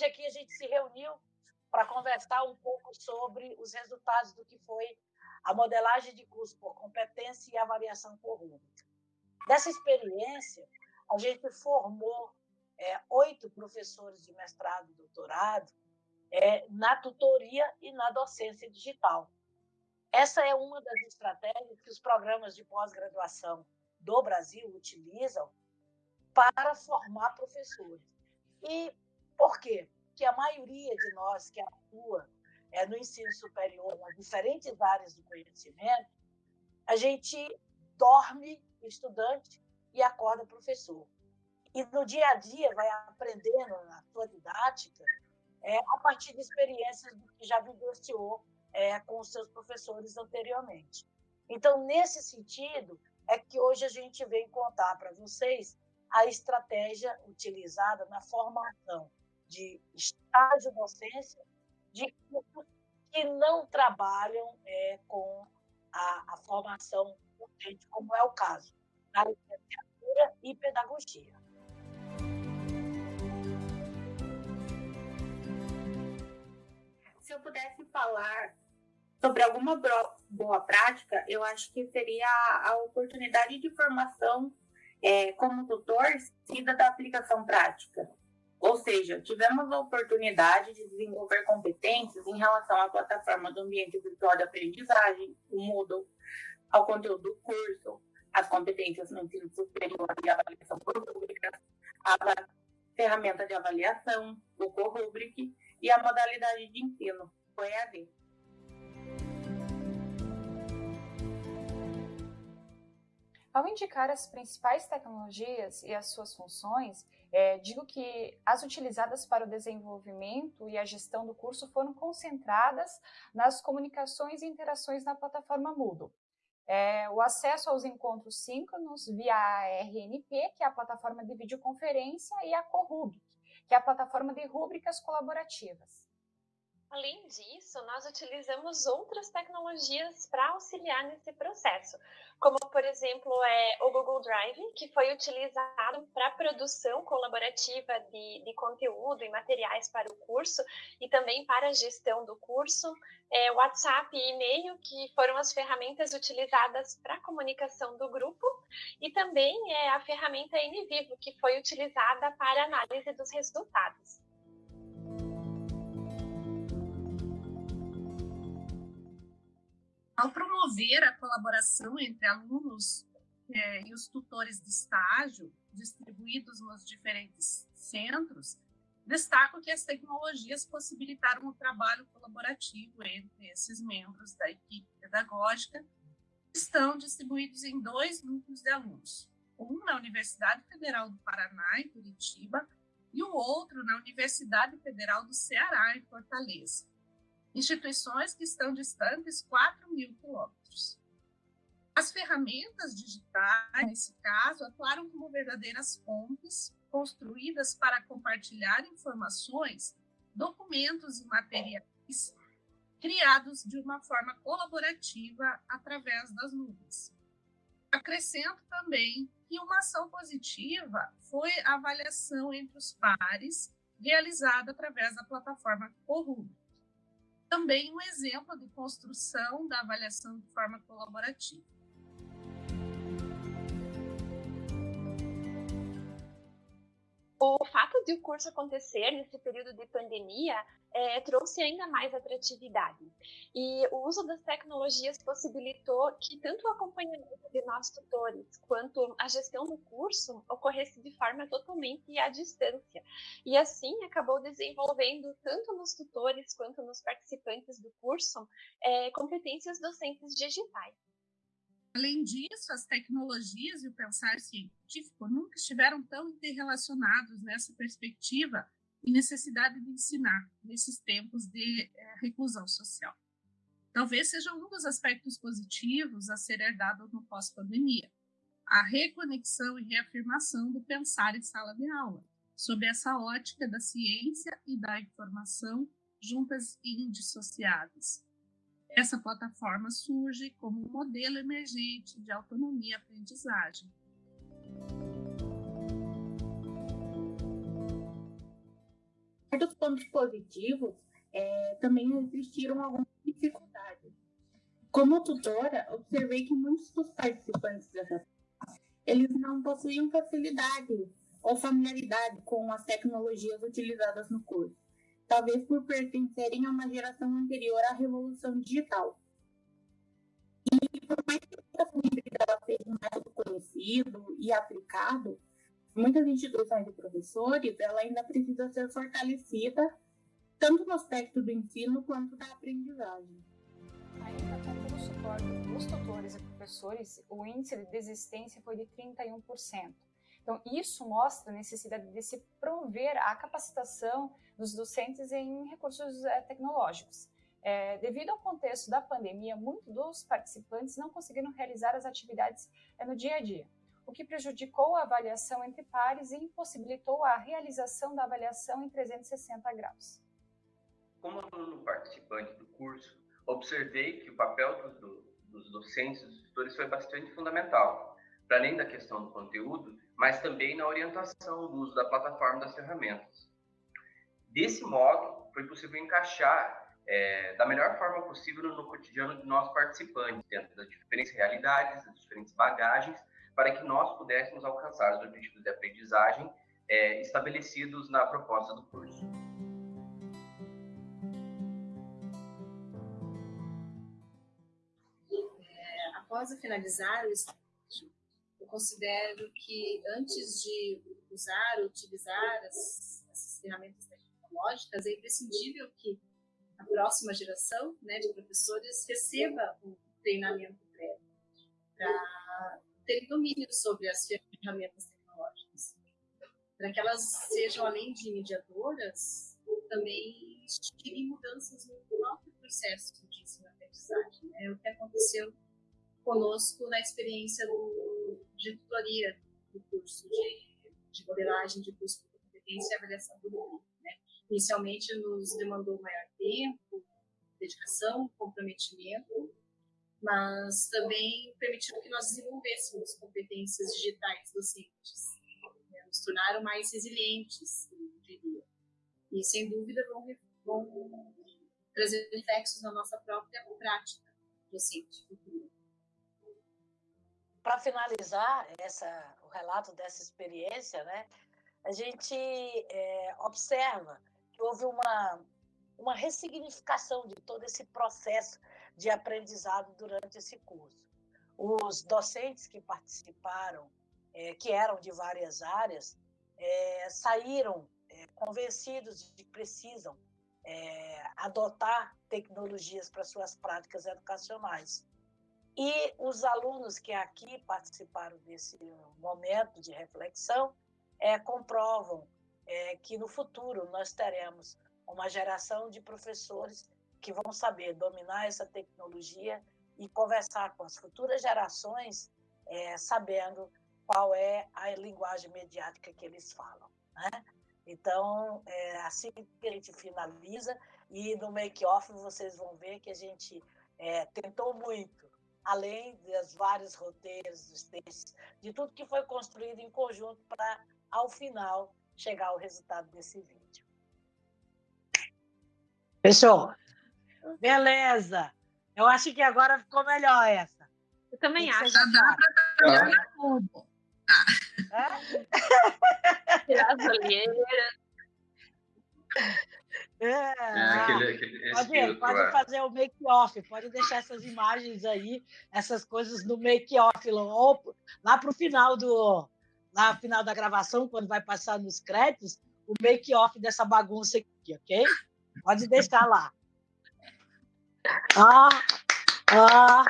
hoje aqui a gente se reuniu para conversar um pouco sobre os resultados do que foi a modelagem de curso por competência e avaliação por rúbrica. Dessa experiência, a gente formou é, oito professores de mestrado e doutorado é, na tutoria e na docência digital. Essa é uma das estratégias que os programas de pós-graduação do Brasil utilizam para formar professores. E por quê? Porque a maioria de nós que atua é, no ensino superior, nas diferentes áreas do conhecimento, a gente dorme estudante e acorda professor. E no dia a dia vai aprendendo na sua didática é, a partir de experiências que já vivenciou é, com os seus professores anteriormente. Então, nesse sentido, é que hoje a gente vem contar para vocês a estratégia utilizada na formação de estágio docência de cursos que não trabalham é, com a, a formação docente, como é o caso da licenciatura e pedagogia. Se eu pudesse falar sobre alguma boa prática, eu acho que seria a oportunidade de formação é, como tutor seguida da aplicação prática. Ou seja, tivemos a oportunidade de desenvolver competências em relação à plataforma do ambiente virtual de aprendizagem, o Moodle, ao conteúdo do curso, as competências no ensino superior e avaliação por rúbricas, a ferramenta de avaliação, o Corrubric e a modalidade de ensino, o EAD. Ao indicar as principais tecnologias e as suas funções, é, digo que as utilizadas para o desenvolvimento e a gestão do curso foram concentradas nas comunicações e interações na plataforma Moodle. É, o acesso aos encontros síncronos via a RNP, que é a plataforma de videoconferência, e a Corrubric, que é a plataforma de rúbricas colaborativas. Além disso, nós utilizamos outras tecnologias para auxiliar nesse processo, como, por exemplo, é o Google Drive, que foi utilizado para produção colaborativa de, de, conteúdo e materiais para o curso e também para a gestão do curso, é, WhatsApp e e-mail, que foram as ferramentas utilizadas para a comunicação do grupo, e também é a ferramenta NVivo, que foi utilizada para análise dos resultados. Ao promover a colaboração entre alunos é, e os tutores de estágio, distribuídos nos diferentes centros, destaco que as tecnologias possibilitaram o trabalho colaborativo entre esses membros da equipe pedagógica, que estão distribuídos em dois grupos de alunos, um na Universidade Federal do Paraná, em Curitiba, e o outro na Universidade Federal do Ceará, em Fortaleza instituições que estão distantes 4 mil quilômetros. As ferramentas digitais, nesse caso, atuaram como verdadeiras pontes construídas para compartilhar informações, documentos e materiais criados de uma forma colaborativa através das nuvens. Acrescento também que uma ação positiva foi a avaliação entre os pares realizada através da plataforma Corrupt também um exemplo de construção da avaliação de forma colaborativa. O fato de o curso acontecer nesse período de pandemia é, trouxe ainda mais atratividade. E o uso das tecnologias possibilitou que tanto o acompanhamento de nós tutores quanto a gestão do curso ocorresse de forma totalmente à distância. E assim acabou desenvolvendo, tanto nos tutores quanto nos participantes do curso, é, competências docentes digitais. Além disso, as tecnologias e o pensar científico nunca estiveram tão interrelacionados nessa perspectiva e necessidade de ensinar nesses tempos de é, reclusão social. Talvez seja um dos aspectos positivos a ser herdado no pós-pandemia, a reconexão e reafirmação do pensar em sala de aula, sob essa ótica da ciência e da informação juntas e indissociáveis, essa plataforma surge como um modelo emergente de autonomia e aprendizagem. Dos pontos positivos, é, também existiram algumas dificuldades. Como tutora, observei que muitos dos participantes dessa eles não possuíam facilidade ou familiaridade com as tecnologias utilizadas no curso, talvez por pertencerem a uma geração anterior à revolução digital. E por mais que método conhecido e aplicado, muitas instituições e professores, ela ainda precisa ser fortalecida tanto no aspecto do ensino quanto da aprendizagem. Ainda com o suporte dos tutores e professores, o índice de desistência foi de 31%. Então, isso mostra a necessidade de se promover a capacitação dos docentes em recursos é, tecnológicos. É, devido ao contexto da pandemia, muitos dos participantes não conseguiram realizar as atividades é, no dia a dia, o que prejudicou a avaliação entre pares e impossibilitou a realização da avaliação em 360 graus. Como aluno participante do curso, observei que o papel do, do, dos docentes, dos tutores, foi bastante fundamental, para além da questão do conteúdo, mas também na orientação do uso da plataforma das ferramentas. Desse modo, foi possível encaixar é, da melhor forma possível no cotidiano de nós participantes, dentro das diferentes realidades, das diferentes bagagens, para que nós pudéssemos alcançar os objetivos de aprendizagem é, estabelecidos na proposta do curso. Após finalizar o estágio, eu considero que antes de usar, utilizar as, essas ferramentas tecnológicas, é imprescindível que a próxima geração né, de professores receba um treinamento prévio para ter domínio sobre as ferramentas tecnológicas, para que elas sejam, além de mediadoras, também instigem mudanças no próprio processo de ensino-aprendizagem. Né? É o que aconteceu conosco na experiência do, de tutoria do curso de, de modelagem de curso de competência e avaliação do mundo. Né? Inicialmente nos demandou maior tempo, dedicação, comprometimento, mas também permitiu que nós desenvolvêssemos competências digitais docentes, né? nos tornaram mais resilientes, eu diria. E, sem dúvida, vão, vão trazer reflexos na nossa própria prática docente Para finalizar essa, o relato dessa experiência, né, a gente é, observa que houve uma, uma ressignificação de todo esse processo de aprendizado durante esse curso. Os docentes que participaram, é, que eram de várias áreas, é, saíram é, convencidos de que precisam é, adotar tecnologias para suas práticas educacionais. E os alunos que aqui participaram desse momento de reflexão é, comprovam é, que no futuro nós teremos uma geração de professores que vão saber dominar essa tecnologia e conversar com as futuras gerações, é, sabendo qual é a linguagem mediática que eles falam. Né? Então, é assim que a gente finaliza, e no make-off vocês vão ver que a gente é, tentou muito, além dos vários roteiros, dos textos, de tudo que foi construído em conjunto para, ao final, chegar ao resultado desse vídeo. Fechou? Beleza. Eu acho que agora ficou melhor essa. Eu também acho. Dá para trabalhar tudo. Tirar as olheiras. É, é, aquele, aquele, pode, pode é. fazer o make-off, pode deixar essas imagens aí, essas coisas no make-off, lá para o final do lá no final da gravação, quando vai passar nos créditos, o make-off dessa bagunça aqui, ok? Pode deixar lá. Ah, ah.